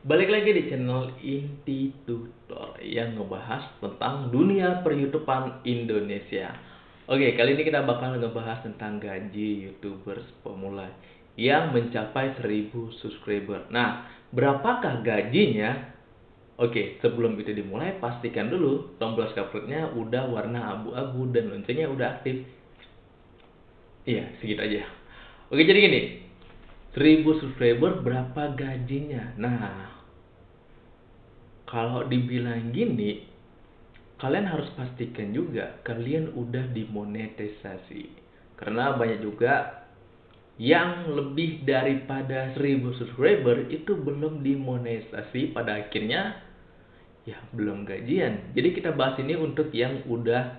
Balik lagi di channel Inti Tutor yang ngebahas tentang dunia peryoutuban Indonesia. Oke, kali ini kita bakal ngebahas tentang gaji YouTubers pemula yang mencapai 1000 subscriber. Nah, berapakah gajinya? Oke, sebelum itu dimulai, pastikan dulu tombol subscribe-nya udah warna abu-abu dan loncengnya udah aktif. Iya, segitu aja. Oke, jadi gini, 1000 subscriber berapa gajinya? Nah, kalau dibilang gini, kalian harus pastikan juga kalian udah dimonetisasi. Karena banyak juga yang lebih daripada 1000 subscriber itu belum dimonetisasi pada akhirnya ya belum gajian. Jadi kita bahas ini untuk yang udah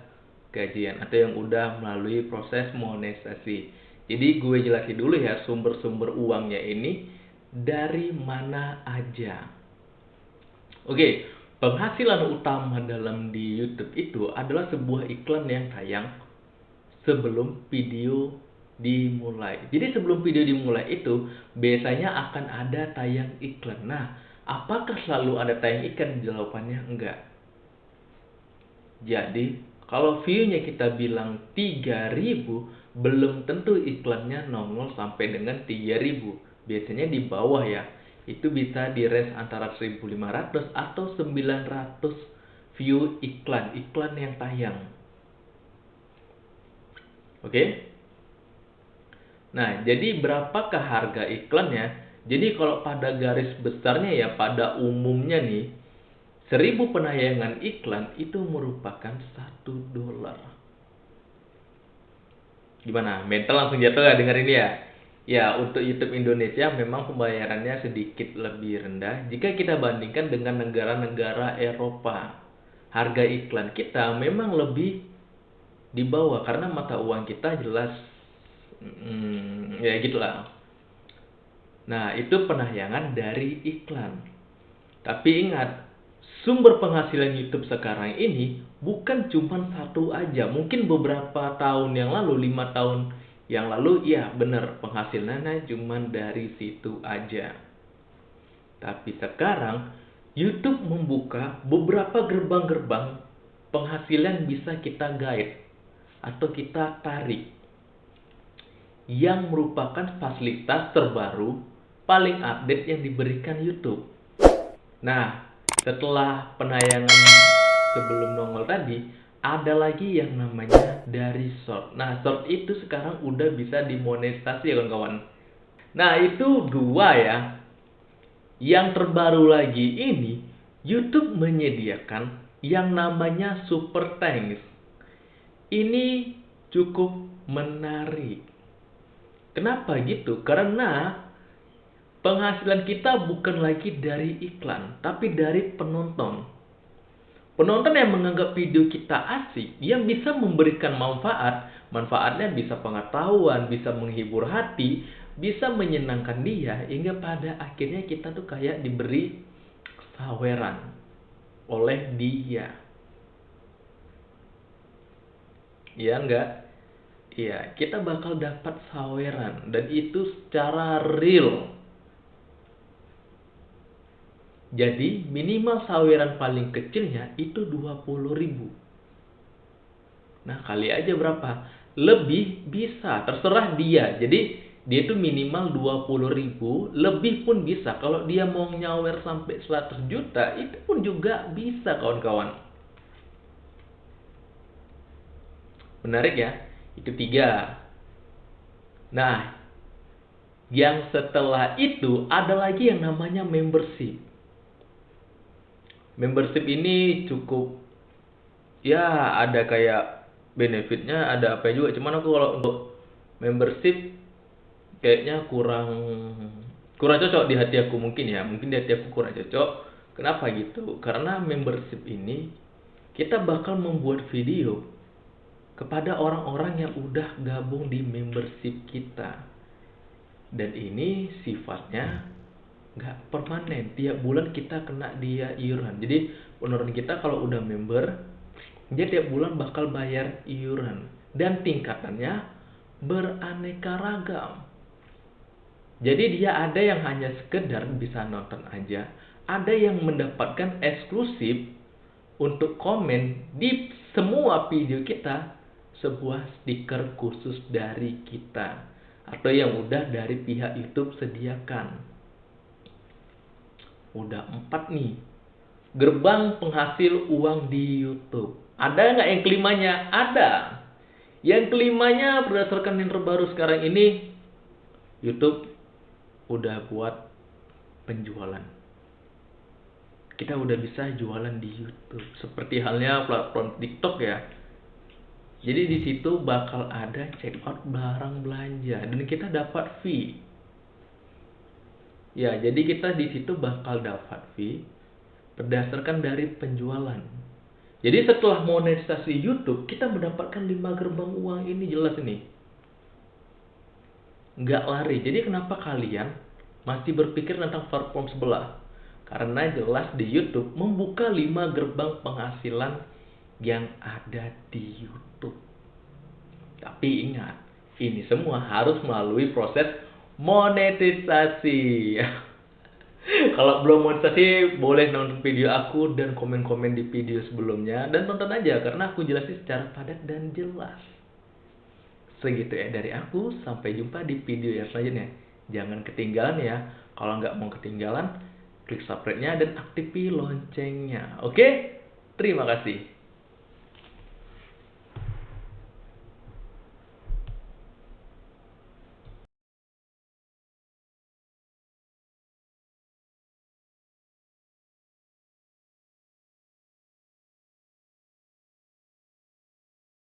gajian atau yang udah melalui proses monetisasi. Jadi gue jelasin dulu ya sumber-sumber uangnya ini dari mana aja. Oke, penghasilan utama dalam di YouTube itu adalah sebuah iklan yang tayang sebelum video dimulai. Jadi sebelum video dimulai itu biasanya akan ada tayang iklan. Nah, apakah selalu ada tayang iklan? Jawabannya enggak. Jadi, kalau view-nya kita bilang 3000, belum tentu iklannya nongol sampai dengan 3000 biasanya di bawah ya. Itu bisa di range antara 1500 atau 900 view iklan. Iklan yang tayang. Oke? Nah jadi berapakah harga iklannya? Jadi kalau pada garis besarnya ya pada umumnya nih 1000 penayangan iklan itu merupakan satu dolar Gimana? Mental langsung jatuh gak denger ini ya? Ya, untuk YouTube Indonesia memang pembayarannya sedikit lebih rendah jika kita bandingkan dengan negara-negara Eropa. Harga iklan kita memang lebih di bawah karena mata uang kita jelas hmm, ya gitulah. Nah, itu penayangan dari iklan. Tapi ingat, sumber penghasilan YouTube sekarang ini bukan cuma satu aja. Mungkin beberapa tahun yang lalu, lima tahun yang lalu, ya benar penghasilannya cuma dari situ aja. Tapi sekarang YouTube membuka beberapa gerbang-gerbang penghasilan bisa kita guide atau kita tarik yang merupakan fasilitas terbaru paling update yang diberikan YouTube. Nah, setelah penayangan sebelum nongol tadi ada lagi yang namanya dari short. Nah, short itu sekarang udah bisa dimonetisasi ya kawan-kawan. Nah, itu dua ya. Yang terbaru lagi ini, YouTube menyediakan yang namanya Super Thanks. Ini cukup menarik. Kenapa gitu? Karena penghasilan kita bukan lagi dari iklan, tapi dari penonton. Penonton yang menganggap video kita asik, yang bisa memberikan manfaat, manfaatnya bisa pengetahuan, bisa menghibur hati, bisa menyenangkan dia, hingga pada akhirnya kita tuh kayak diberi saweran oleh dia. Iya enggak? Iya, kita bakal dapat saweran dan itu secara real jadi minimal saweran paling kecilnya itu 20 ribu. Nah kali aja berapa? Lebih bisa, terserah dia. Jadi dia itu minimal 20 ribu, lebih pun bisa. Kalau dia mau nyawer sampai 100 juta, itu pun juga bisa kawan-kawan. Menarik ya? Itu tiga. Nah, yang setelah itu ada lagi yang namanya membership membership ini cukup ya ada kayak benefitnya ada apa juga. Cuman aku kalau untuk membership kayaknya kurang kurang cocok di hati aku mungkin ya. Mungkin di hati aku kurang cocok. Kenapa gitu? Karena membership ini kita bakal membuat video kepada orang-orang yang udah gabung di membership kita. Dan ini sifatnya nggak permanen. Tiap bulan kita kena dia iuran. Jadi penurun kita kalau udah member dia tiap bulan bakal bayar iuran. Dan tingkatannya beraneka ragam. Jadi dia ada yang hanya sekedar bisa nonton aja, ada yang mendapatkan eksklusif untuk komen di semua video kita sebuah stiker khusus dari kita. Atau yang udah dari pihak YouTube sediakan. Udah empat nih gerbang penghasil uang di YouTube. Ada nggak yang kelimanya? Ada. Yang kelimanya berdasarkan yang terbaru sekarang ini, YouTube udah buat penjualan. Kita udah bisa jualan di YouTube. Seperti halnya platform TikTok ya. Jadi di situ bakal ada check out barang belanja dan kita dapat fee. Ya, jadi kita di situ bakal dapat fee berdasarkan dari penjualan. Jadi setelah monetisasi YouTube, kita mendapatkan 5 gerbang uang ini jelas ini. Nggak lari. Jadi kenapa kalian masih berpikir tentang platform sebelah? Karena jelas di YouTube membuka 5 gerbang penghasilan yang ada di YouTube. Tapi ingat, ini semua harus melalui proses monetisasi. Kalau belum monetisasi, boleh nonton video aku dan komen-komen di video sebelumnya. Dan tonton aja, karena aku jelasin secara padat dan jelas. Segitu ya dari aku, sampai jumpa di video yang selanjutnya. Jangan ketinggalan ya. Kalau nggak mau ketinggalan, klik subscribe-nya dan aktifin loncengnya. Oke? Terima kasih.